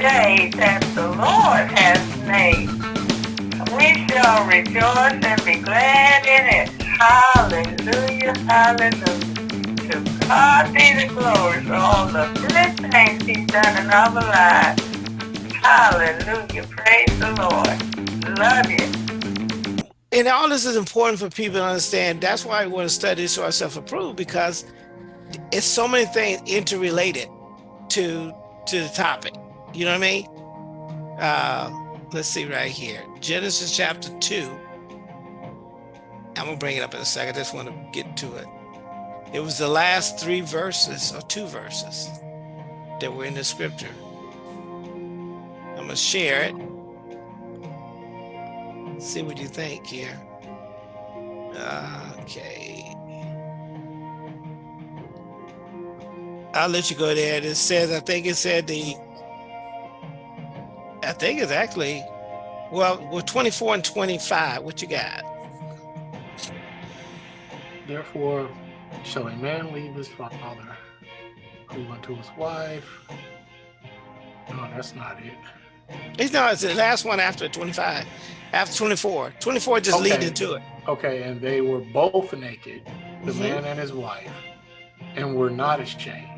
day that the Lord has made. We shall rejoice and be glad in it. Hallelujah, hallelujah. To God be the glory for all the good things he's done in our lives. Hallelujah, praise the Lord. Love you. And all this is important for people to understand. That's why we want to study so ourselves approved because it's so many things interrelated to to the topic. You know what I mean? Uh, let's see right here. Genesis chapter 2. I'm going to bring it up in a second. I just want to get to it. It was the last three verses or two verses that were in the scripture. I'm going to share it. See what you think here. Okay. I'll let you go there. It says, I think it said the, I think it's actually, well, well, 24 and 25. What you got? Therefore shall a man leave his father, cleave unto his wife. No, that's not it. It's not. it's the last one after 25, after 24. 24 just Okay. lead into it. Okay, and they were both naked, the Mhm. man and his wife, and were not ashamed.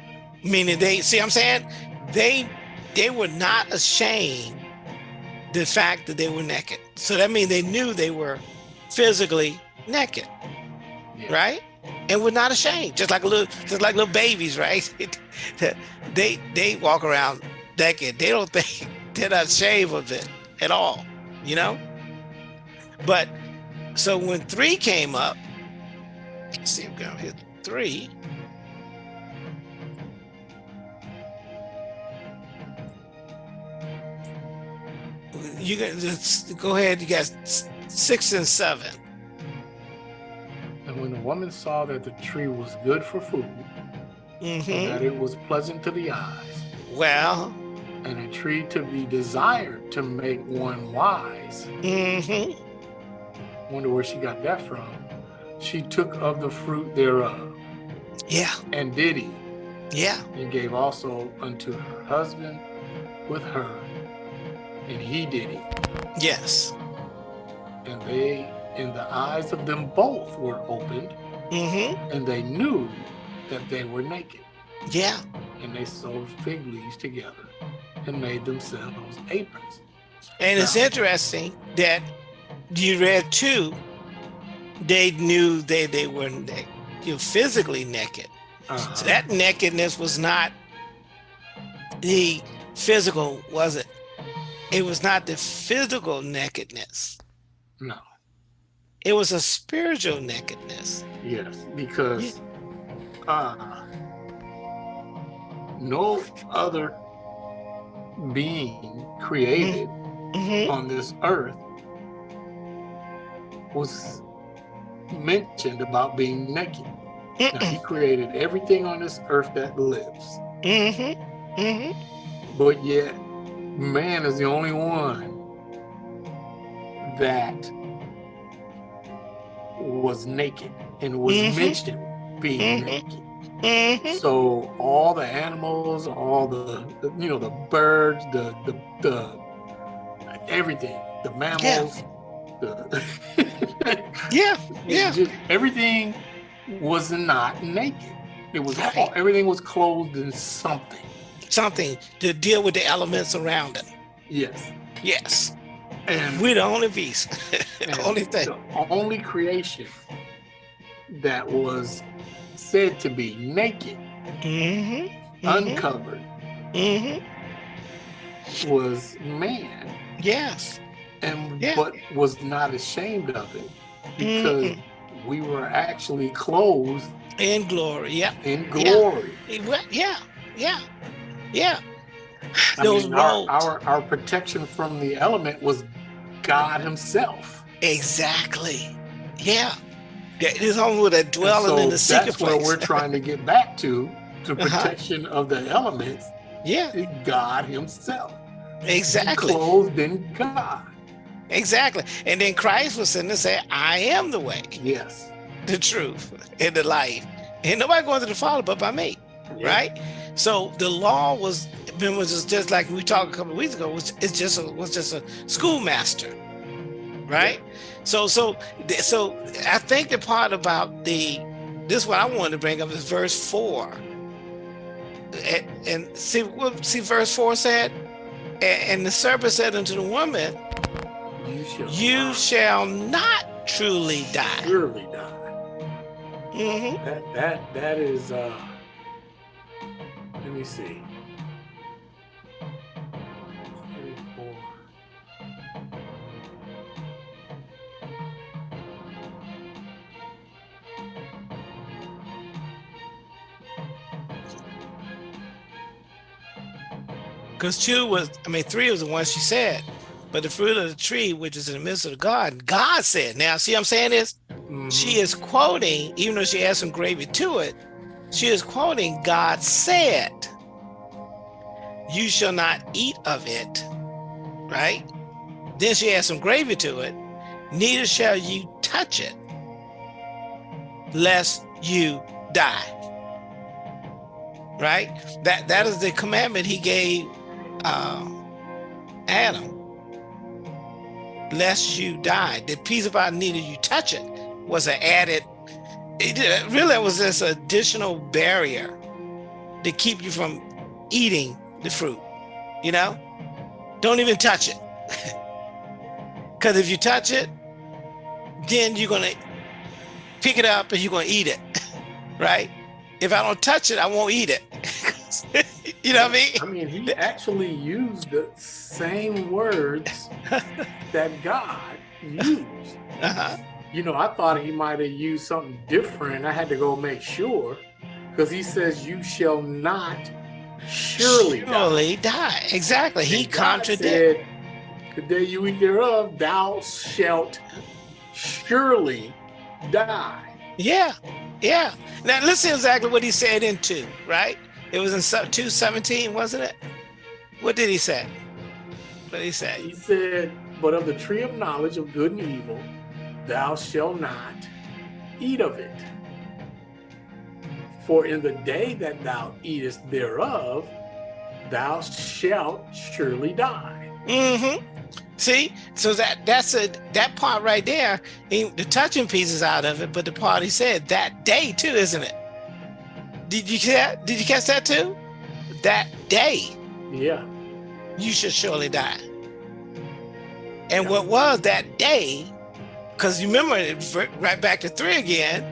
Meaning they, see what I'm saying? They, they were not ashamed the fact that they were naked. So that means they knew they were physically naked. Yeah. right? And we're not ashamed, just like a little, just like little babies, right? they they walk around naked. They don't think they're not ashamed of it at all, you know. But so when three came up, let's see, I'm gonna hit three. You can just go ahead. You got six and seven. And when the woman saw that the tree was good for food, and hmm that it was pleasant to the eyes, Well, and a tree to be desired to make one wise, hmm wonder where she got that from. She took of the fruit thereof, yeah, and did eat, yeah. and gave also unto her husband with her, and he did eat. Yes. And they, in the eyes of them both, were opened, hmm and they knew that they were naked. Yeah. And they sewed fig leaves together and made themselves aprons. And it's interesting that you read too, they knew they, they were you know, physically naked. Uh, So that nakedness was not the physical, was it? It was not the physical nakedness. no, It was a spiritual nakedness. yes, because uh, no other being created hmm on this earth was mentioned about being naked. Now, he created everything on this earth that lives, hmm hmm but yet man is the only one that was naked and was Mhm. mentioned being Mhm. naked. hmm So all the animals, all the, the you know the birds, the the, the everything, the mammals, the Yeah. Yeah. just- everything was not naked. It was all, everything was clothed in something. Something to deal with the elements around it. Yes. Yes. And We're the only beast. the only thing. the only creation that was said to be naked, hmm uncovered, hmm was man, Yes. and Yeah. but was not ashamed of it because we were actually clothed In glory. Yeah. in glory. Well, Yeah. Yeah. Yeah. I Those mean, our, our our protection from the element was God Himself. Exactly. Yeah. Only with a dwelling in the secret that's where place. we're trying to get back to the Uh-huh. protection of the elements. yeah. God Himself, Exactly. clothed in God. Exactly. And then Christ was sitting and say, I am the way, Yes. the truth, and the life. And nobody going to the Father but by me. Yeah. Right? So the law was was just like we talked a couple of weeks ago. Was it's just a, was just a schoolmaster, right? So so so I think the part about the this what I wanted to bring up is verse four. And, and see what see verse four said, and, and the serpent said unto the woman, You shall, "You not shall not truly die." surely die. hmm That that that is uh let me see. Because two was, I mean, three was the one she said, but the fruit of the tree, which is in the midst of the garden, God said. Now, see, what I'm saying is, Mhm. she is quoting, even though she has some gravy to it, she is quoting God said, You shall not eat of it, right? Then she adds some gravy to it, neither shall you touch it, lest you die. Right? That that is the commandment he gave uh, Adam, lest you die. The piece about neither you touch it was an added, it uh, really was this additional barrier to keep you from eating the fruit, you know? Don't even touch it. Because if you touch it, then you're gonna pick it up and you're gonna eat it, right? If I don't touch it, I won't eat it. you know what I mean? I mean, he actually used the same words that God used. Uh-huh. You know, I thought he might have used something different. I had to go make sure because he says, You shall not surely, die." Surely die. Exactly. He And God contradicted. The day you eat thereof, thou shalt surely die. Yeah, yeah. Now listen exactly what he said in two, right? It was in two seventeen, wasn't it? What did he say? What did he say? He said, But of the tree of knowledge of good and evil, thou shalt not eat of it. For in the day that thou eatest thereof, thou shalt surely die. Mm-hmm. See, so that that's a that part right there. he- the touching piece is out of it, but the part he said that day too, isn't it? Did you catch? Did you catch that too? That day Yeah. you should surely die. And what was that day? Because you remember it right back to three again.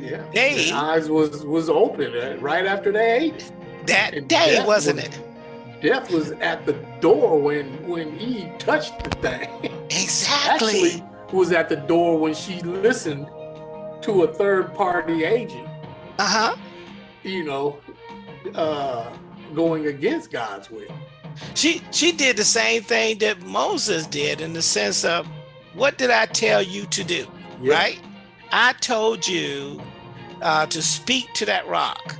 Yeah. Day. Their eyes was was open uh, right after they ate. That And day, wasn't was- it? Death was at the door when when Eve touched the thing. Exactly. Actually, was at the door when she listened to a third party agent. Uh-huh. You know, uh, going against God's will. She she did the same thing that Moses did in the sense of what did I tell you to do? Right? I told you uh, to speak to that rock.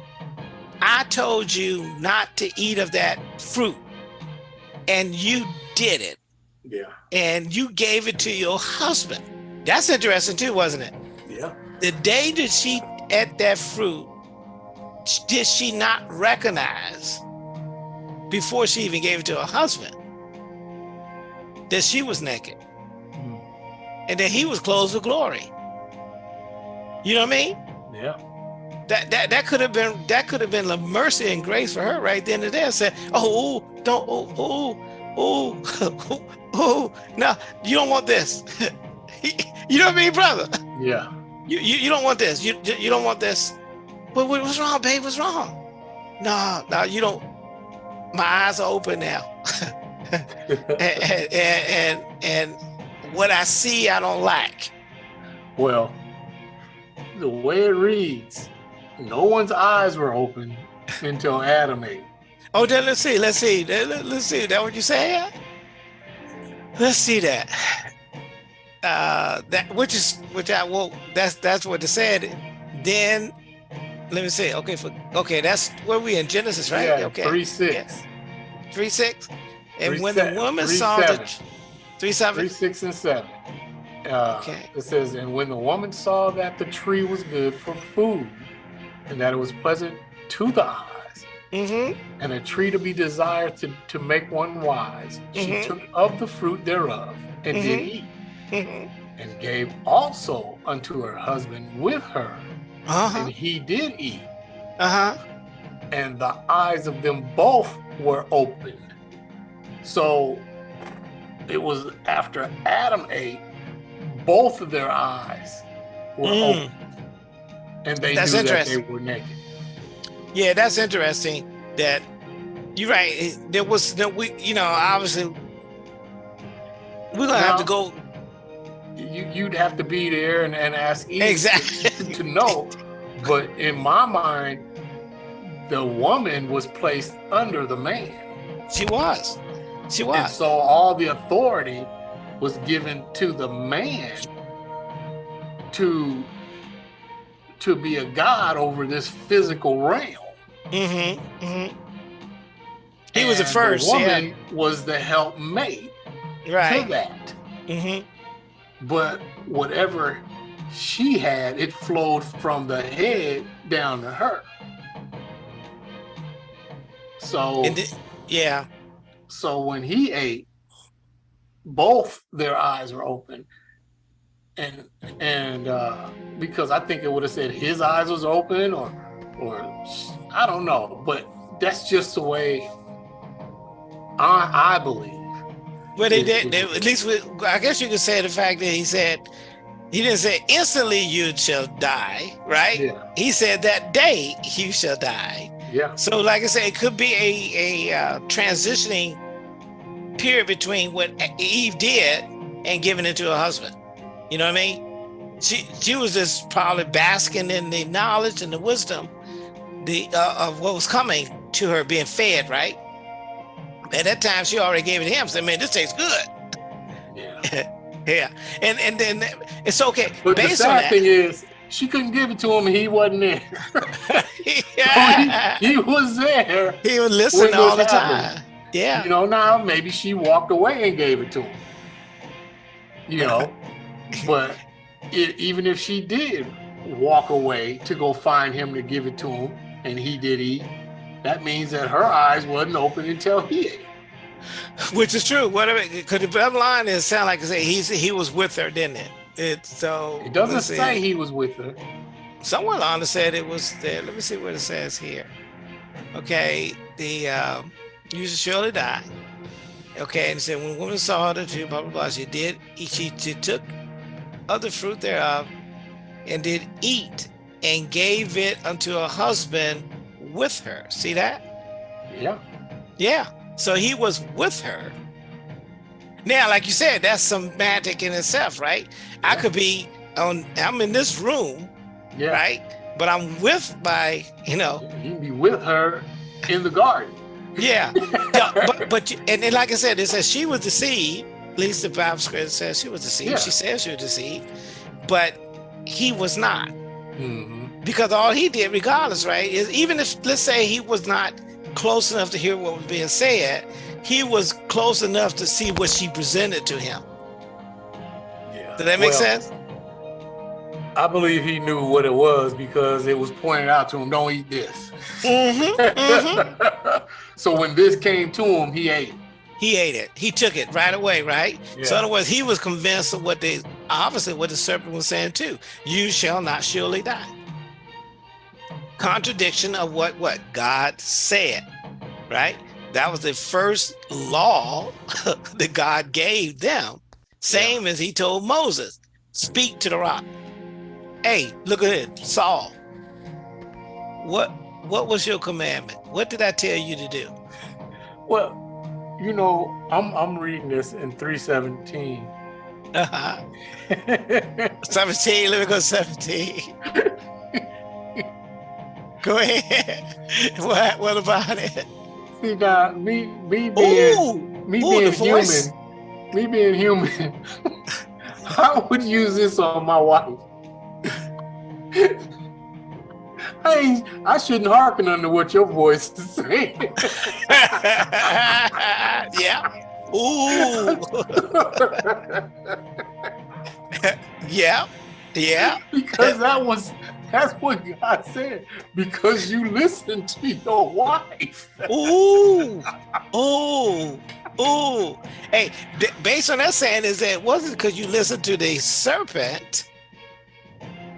I told you not to eat of that fruit. And you did it. Yeah. And you gave it to your husband. That's interesting too, wasn't it? Yeah. the day that she ate that fruit, did she not recognize before she even gave it to her husband that she was naked. And then he was clothed with glory? You know what I mean? Yeah. That that that could have been that could have been the mercy and grace for her right then and there. Said, "Oh, ooh, don't, oh, oh, oh, oh, no, you don't want this." you know what I mean, brother? Yeah. You, you, you don't want this. You, you don't want this. But what, what's wrong, babe? What's wrong? No, no, you don't. My eyes are open now. and, and, and, and what I see, I don't like. well, the way it reads, no one's eyes were open until Adam ate. Oh, then let's see. Let's see. Let, let- let's see. That what you say? Let's see that. Uh, that which is which I well, that's that's what it said. Then let me see. Okay, for okay, that's where we in Genesis, right? Yeah, okay. three six. Yes. Three six. And Three when se- the woman saw seven. the three seven. Three, six, and seven. Uh, Okay. It says, and when the woman saw that the tree was good for food, and that it was pleasant to the eyes, Mm-hmm. and a tree to be desired to, to make one wise. She Mhm. took of the fruit thereof and did Mhm. eat, Mm-hmm. and gave also unto her husband with her, Uh-huh. and he did eat. Uh-huh. and the eyes of them both were opened. So it was after Adam ate, both of their eyes were Mm. open. And they That's knew that they were naked. Yeah, that's interesting. That you're right. There was no we, you know, obviously we're gonna have to go You, you'd have to be there and, and ask Eve Exactly. to, to know. But in my mind, the woman was placed under the man. She was. She And was. so all the authority was given to the man to to be a god over this physical realm. Mm-hmm. Mm-hmm. He was the first, The yeah. woman was the helpmate to that. Mm-hmm. But whatever she had, it flowed from the head down to her. So And the- yeah. So when he ate, both their eyes were open. And and uh because I think it would have said his eyes was open or or I don't know, but that's just the way I I believe. Well, they did. They, at least, with, I guess you could say the fact that he said he didn't say instantly you shall die, right? Yeah, He said that day you shall die. Yeah, So, like I said, it could be a a uh, transitioning period between what Eve did and giving it to her husband. You know what I mean? She she was just probably basking in the knowledge and the wisdom the uh, of what was coming to her being fed, right? At that time, she already gave it to him. Said, "Man, this tastes good." yeah. Yeah, and and then it's okay But the based on sad thing is she couldn't give it to him and he wasn't there. yeah. he, he was there. he would listen all the happened. time. Yeah, You know, now maybe she walked away and gave it to him. You know, but it, even if she did walk away to go find him to give it to him, and he did eat, that means that her eyes wasn't open until he ate. which is true. Whatever, because the bottom line is sound like I say he's he was with her, didn't it? It so It doesn't let's see. say he was with her. someone on said it was there. Let me see what it says here. Okay, the um, you should surely die. Okay, and it said when woman saw the tree, blah blah blah, she did. She, she took of the fruit thereof and did eat and gave it unto her husband with her. See that? Yeah. Yeah. So he was with her. Now, like you said, that's semantic in itself, right? I could be on. I'm in this room, Yeah. right? But I'm with my, you know, He'd be with her in the garden. yeah. Yeah, but but you- and then, like I said, it says she was deceived. At least the Bible script says she was deceived. Yeah. She says she was deceived, but he was not Mhm. because all he did, regardless, right, is even if let's say he was not close enough to hear what was being said, he was close enough to see what she presented to him. Yeah. Does that make Well, sense? I believe he knew what it was because it was pointed out to him, don't eat this. Mm-hmm, so when this came to him, he ate. He ate it. He took it right away, right? So in other words, he was convinced of what they obviously what the serpent was saying too. You shall not surely die. Contradiction of what what God said, right? That was the first law that God gave them. Same as he told Moses, speak to the rock. Hey, look at it, Saul. What what was your commandment? What did I tell you to do? Well, you know, I'm I'm reading this in 317. Uh-huh. 17, let me go 17. go ahead. What what about it? See now, me me being Ooh, me ooh, being the voice. human, me being human, I would use this on my wife. I I shouldn't hearken under what your voice is saying. yeah. Ooh. yeah. Yeah. because that was That's what God said. Because you listen to your wife. Ooh, ooh, ooh. Hey, based on that saying is that it wasn't because you listened to the serpent,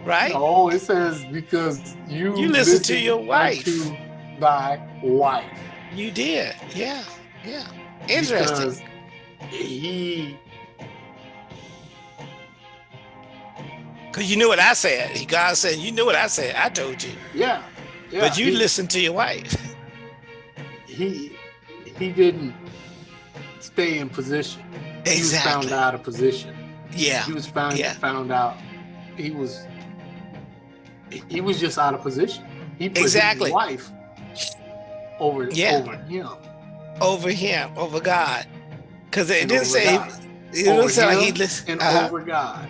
right? No, it says because you you listen to your wife. To thy wife. You did, yeah, yeah. Interesting. Because he Cause you knew what I said. He God said, you knew what I said. I told you. Yeah. yeah but you he, listened to your wife. He he didn't stay in position. Exactly. He was found out of position. Yeah. He was found yeah. found out. He was he was just out of position. He put exactly. his wife over yeah. over him. Over him, over God. Because it And didn't say God. it didn't say like he listened. and uh-huh. over God.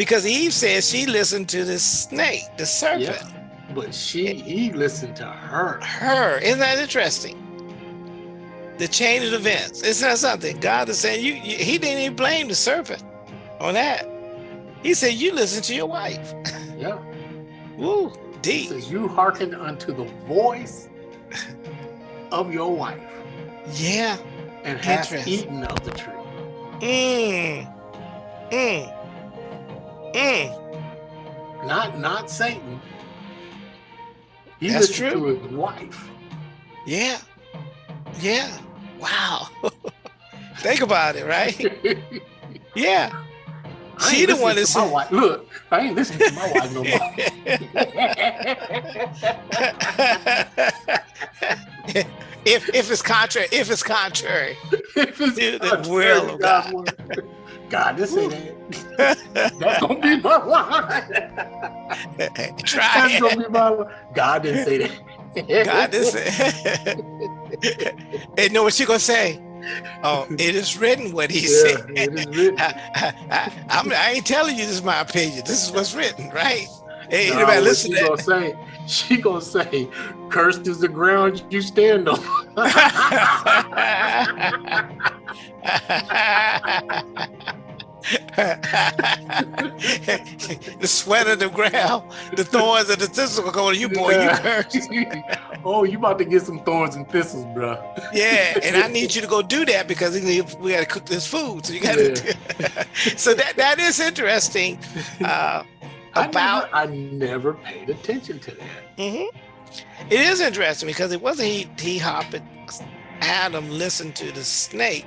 Because Eve said she listened to the snake, the serpent. Yeah. But she he listened to her. Her. Isn't that interesting? The chain of events. Isn't that something? God is saying you, you he didn't even blame the serpent on that. He said you listen to your wife. Yeah. Woo, deep. says you hearkened unto the voice of your wife Yeah. and Interesting. eaten of the tree. Mm. Mm. Mm. Not not Satan. He That's true. to his wife. Yeah. Yeah. Wow. Think about it, right? Yeah. She the one that's my wife. Look, I ain't listening to my wife no more. if if it's contrary, if it's contrary. if it's To the contrary will of God. word. God, this ain't it. That's gonna be my wife. Try That's it. gonna be my wife. God didn't say that. God, this and know what she gonna say? Oh, it is written what he Yeah, said. it is written. I, I, I'm, I ain't telling you this is my opinion. This is what's written, right? Hey, Nah, anybody listen she to gonna say? She gonna say, "Cursed is the ground you stand on." the sweat of the ground, the thorns of the thistles will go on you, boy. You cursed. oh, you about to get some thorns and thistles, bro. Yeah, and I need you to go do that because we got to cook this food. So you got to. so that that is interesting. Uh, I about never, I never paid attention to that. mhm. it is interesting because it wasn't he he hopping. Adam listened to the snake.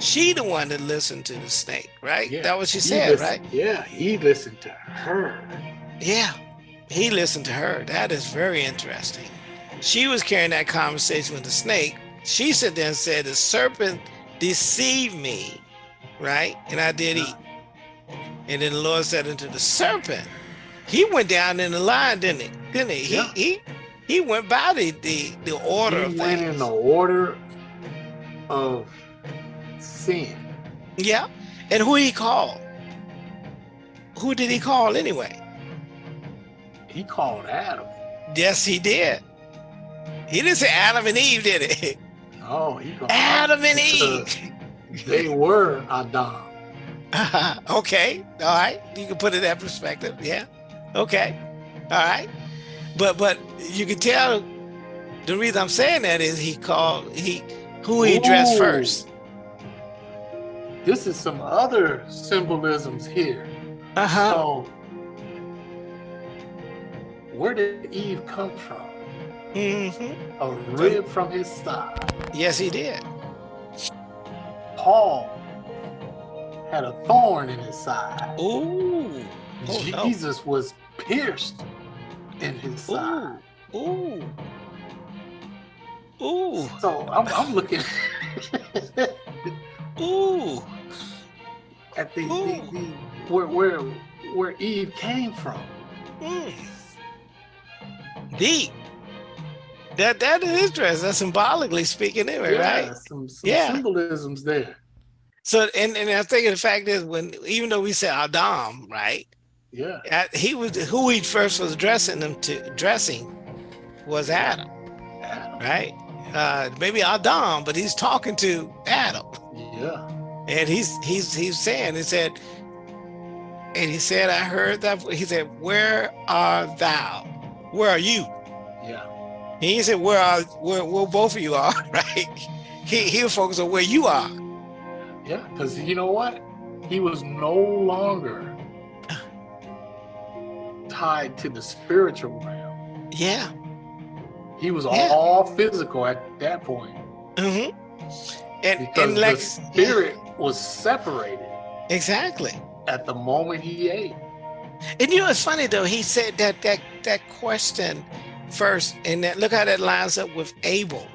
She the one that listened to the snake, right? Yeah, That what she He said, listened- right? Yeah, he listened to her. Yeah, he listened to her. That is very interesting. She was carrying that conversation with the snake. She said there and said, The serpent deceived me, right? And I did eat. And then the Lord said unto the serpent, He went down in the line, didn't he? Didn't he? Yeah. He, he he went by the the, the order He of went things. in the order of sin. Yeah. And who he called? Who did he call anyway? He called Adam. Yes, he did. He didn't say Adam and Eve, did he? Oh, he called Adam and Eve. They were Adam. okay. All right. You can put it in that perspective. Yeah. Okay. All right. But but you can tell the reason I'm saying that is he called he who he addressed Ooh. first. This is some other symbolisms here. Uh-huh. So, where did Eve come from? hmm A rib from his side. Yes, he did. Paul had a thorn in his side. Ooh. Oh, no. Jesus was pierced in his side. Ooh. Ooh. Ooh. So I'm, I'm looking. at the, the, the where where where Eve came from. Mm. Deep. That that is interesting. That's symbolically speaking, anyway, yeah, right? some, some Yeah. symbolisms there. So, and and I think the fact is, when even though we say Adam, right? Yeah, He was who he first was addressing them to addressing was Adam, Adam. right? Uh, maybe Adam, but he's talking to Adam, Yeah, and he's he's he's saying he said, And he said, I heard that. He said, Where are thou? Where are you? Yeah. He said, Where are where, where both of you are, right? He he'll focus on where you are. Yeah. Because you know what? He was no longer tied to the spiritual realm. Yeah. He was Yeah. all physical at that point Mm-hmm. And because and like the spirit was separated exactly. at the moment he ate. And you know, it's funny though. He said that that that question first, and that look how that lines up with Abel,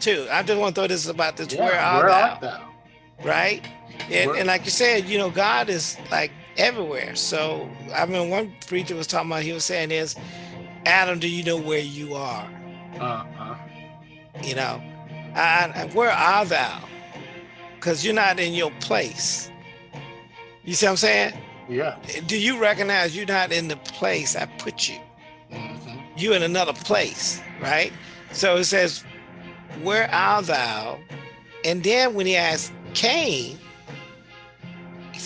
too. I just want to throw this about this. Yeah, where art where thou? art thou? Right? And, and like you said, you know, God is like everywhere. So I mean, one preacher was talking about. He was saying is, Adam, do you know where you are? Uh-uh. You know, and, and where are thou? Because you're not in your place. You see what I'm saying? Yeah. Do you recognize you're not in the place I put you? Mhm. you in another place, right? So it says, Where art thou? And then when he asked Cain,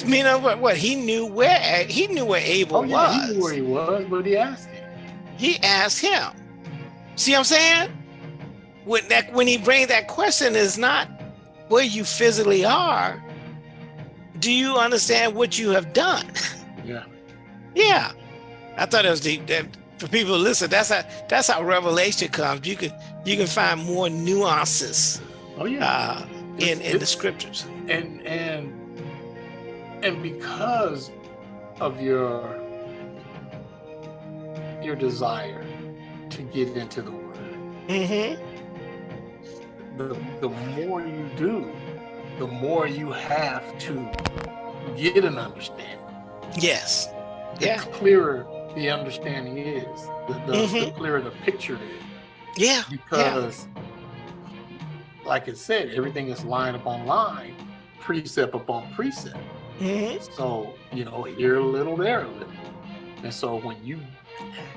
you know what? What he knew where he knew where Abel Oh yeah, was. he knew where he was, but he asked him. He asked him. See what I'm saying? When that when he brings that question is not where you physically are. Do you understand what you have done? Yeah. Yeah, I thought it was deep. That for people to listen, that's how that's how revelation comes. You can you can find more nuances Oh yeah. uh, in in the scriptures. and and and because of your your desire to get into the word Mm-hmm. The, the more you do the more you have to get an understanding Yes. the Yeah. clearer the understanding is the, the, the Mhm. clearer the picture is Yeah. because like I said everything is line upon line precept upon precept hmm So, you know, here a little, there a little. And so when you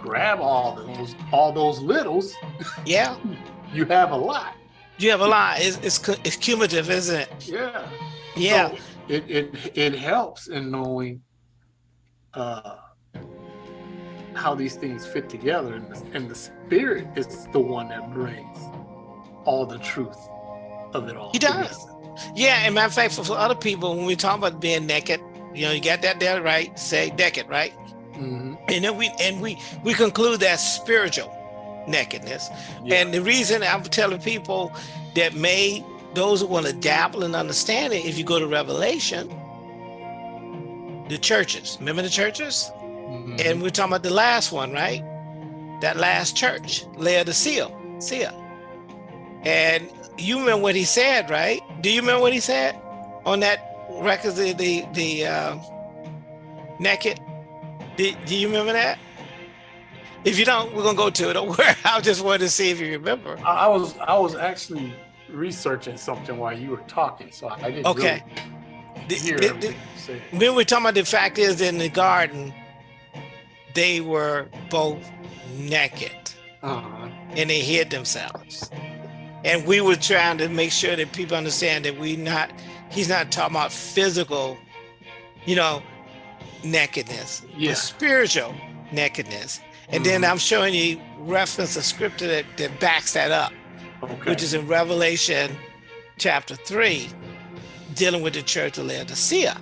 grab all those all those littles, Yeah. you have a lot. You have a lot. It's, it's it's cumulative, isn't it? Yeah. Yeah. So it, it it helps in knowing uh how these things fit together and the, and the spirit is the one that brings all the truth of it all. He together. does. Yeah. And matter of fact, for, for other people, when we talk about being naked, you know, you got that there, right? Say naked, right? Mm -hmm. And then we and we we conclude that spiritual nakedness. Yeah. And the reason I'm telling people that may those who want to dabble and understand it, if you go to Revelation, the churches, remember the churches? Mhm. And we're talking about the last one, right? That last church, Laodicea, Sia. And you remember what he said, right? Do you remember what he said on that record, the the, the uh, naked? Do, do you remember that? If you don't, we're gonna go to it. Don't worry. I just wanted to see if you remember. I I was I was actually researching something while you were talking, so I didn't Okay. really The- hear the- the-. When we're talking about the fact is in the garden, they were both naked. Uh-huh. and they hid themselves. And we were trying to make sure that people understand that we not he's not talking about physical, you know, nakedness, Yeah. spiritual nakedness. And then Mhm. I'm showing you reference of scripture that, that backs that up, Okay. which is in Revelation chapter three, dealing with the church of Laodicea.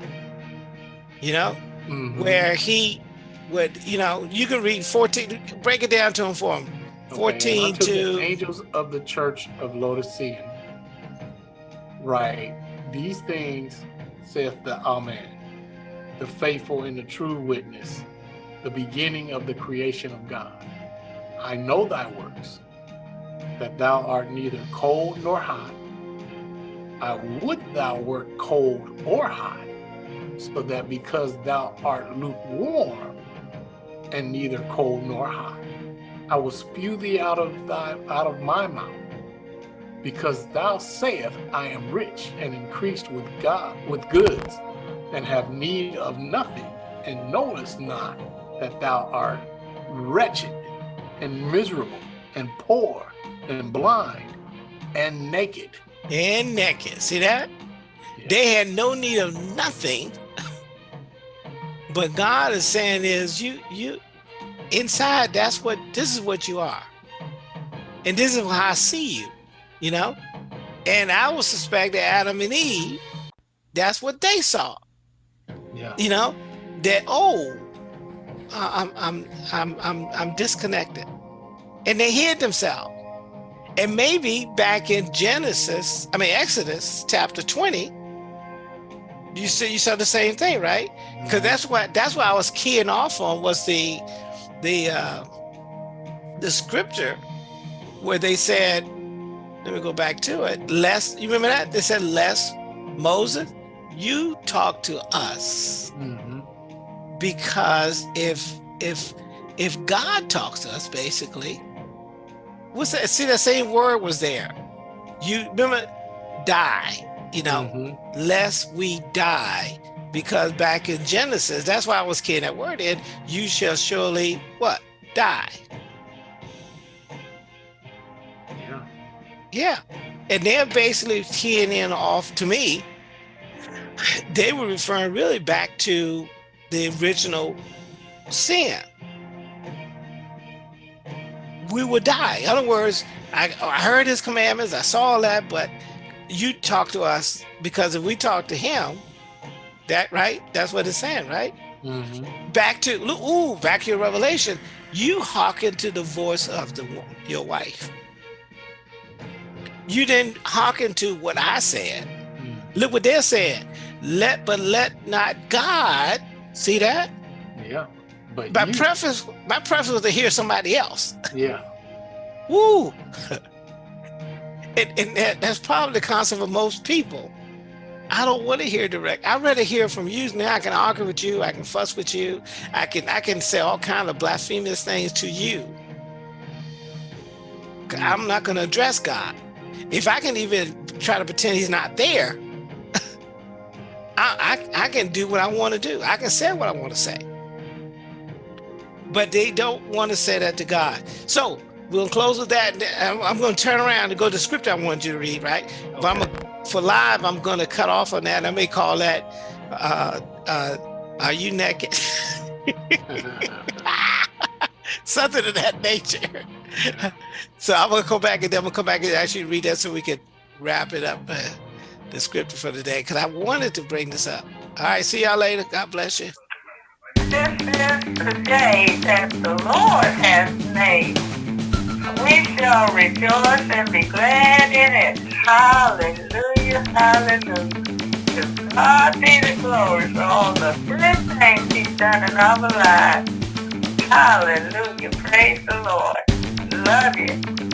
You know, Mhm. where he would, you know, you can read 14, break it down to him for him. 14 and unto to the angels of the church of Laodicea. Right. These things saith the Amen, the faithful and the true witness, the beginning of the creation of God. I know thy works, that thou art neither cold nor hot. I would thou wert cold or hot, so that because thou art lukewarm and neither cold nor hot, I will spew thee out of thy out of my mouth. Because thou sayest, I am rich and increased with God with goods, and have need of nothing, and knowest not that thou art wretched and miserable and poor and blind and naked. and naked. See that? Yeah. They had no need of nothing. But God is saying is you you inside that's what this is what you are. And this is how I see you, you know? And I would suspect that Adam and Eve, that's what they saw. Yeah. You know, that oh, I'm I'm I'm I'm I'm disconnected. And they hid themselves. And maybe back in Genesis, I mean Exodus chapter 20, you see you saw the same thing, right? Because Mhm. that's what that's what I was keying off on was the the uh the scripture where they said, let me go back to it. Less, you remember that? They said, "Less Moses, you talk to us. Mhm. Because if if if God talks to us, basically, what's that? See, that same word was there. You remember die, you know, Mhm. lest we die. Because back in Genesis, that's why I was keying that word in, you shall surely what? Die. Yeah. Yeah. And they're basically keying in off to me. They were referring really back to the original sin. We would die. In other words, I, I heard his commandments, I saw all that, but you talk to us because if we talk to him, that right? That's what it's saying, right? Mhm. Back to look, ooh, back to your revelation. You hearken to the voice of the your wife. You didn't hearken to what I said. Mm. Look what they're saying. Let but let not God see that. Yeah. But My you, preference, my preference was to hear somebody else. yeah. Woo! and and that, that's probably the concept of most people. I don't want to hear direct. I'd rather hear from you. Now I can argue with you. I can fuss with you. I can I can say all kind of blasphemous things to you. Mm. I'm not going to address God. If I can even try to pretend He's not there, I, I I can do what I want to do. I can say what I want to say. But they don't want to say that to God. So we'll close with that. I'm, I'm going to turn around and go to the script I wanted you to read, right? But I'm a, for live, I'm going to cut off on that. I may call that, uh, uh, "Are you naked?" Something of that nature. so I'm going to go back and then we'll come back and actually read that so we can wrap it up. The script for today because I wanted to bring this up. All right, see y'all later. God bless you. This is the day that the Lord has made. We shall rejoice and be glad in it. Hallelujah, hallelujah. To God be the glory for all the good things He's done in our lives. Hallelujah, praise the Lord. Love you.